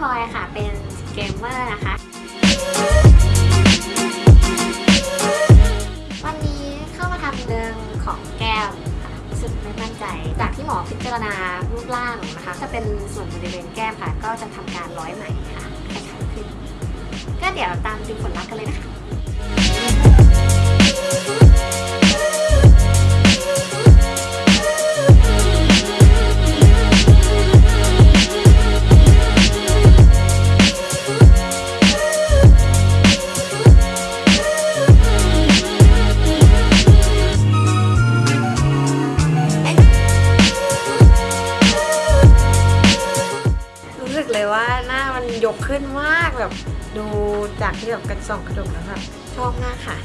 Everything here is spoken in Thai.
พลอยค่ะ เป็นเกมเมอร์นะคะ วันนี้เข้ามาทำเรื่องของแก้มค่ะรู้สึกไม่มั่นใจ จากที่หมอพิจารณารูปร่างนะคะ จะเป็นส่วนบริเวณแก้มค่ะ ก็จะทำการร้อยไหมค่ะให้ชัดขึ้น ก็เดี๋ยวตามดูผลลัพธ์กันเลย เลยว่าหน้ามันยกขึ้นมากแบบดูจากที่แบบกันส่องกระจกแล้วแบบชอบมากค่ะ